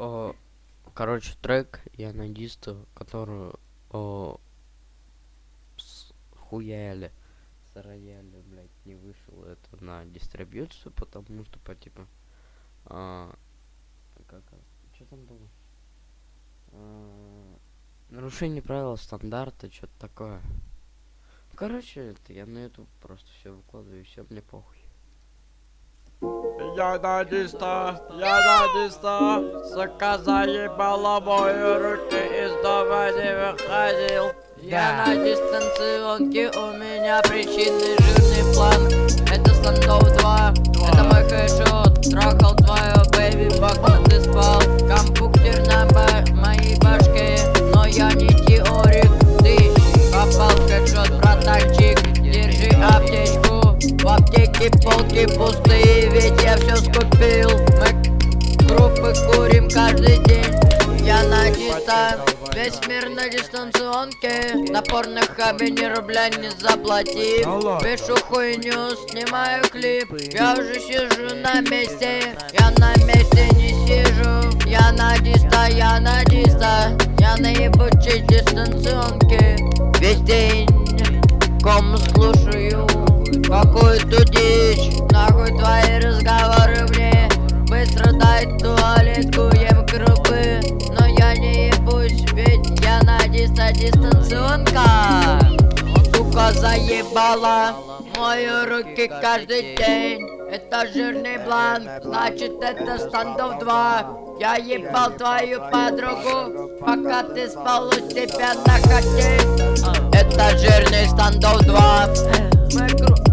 о, короче, трек я на дисту, которую о, с хуяли, с рояля, блядь, не вышел это на дистрибьюцию, потому что по типа, а, как, что там было? А, нарушение правил стандарта, что-то такое. Короче, это я на YouTube просто все выкладываю, все мне похуй. Я на диста, я на диста, сука заебала мои руки, из дома не выходил. Я на дистанционке, у меня причинный жирный план. Это стандов 2, это мой хэшот, трахал твою бэйби, пока ты спал. Компьютер на моей башке, но я не теорик. Ты попал в хэшот, братанчик, держи аптечку. В аптеке полки пустые, все скупил. Мы группы курим каждый день. Я на диста, весь мир на дистанционке. На порных хабе ни рубля не заплатив Пишу хуйню, снимаю клип. Я уже сижу на месте, я на месте не сижу. Я на диста, я на диста. Я на ебучей дистанционке. Весь день ком слушаю Какую-то дичь диста дистанционка. Сука заебала. Мои руки каждый день. Это жирный бланк, значит это стандов 2 Я ебал твою подругу Пока ты спал у себя на хоте Это жирный стандов 2 Мы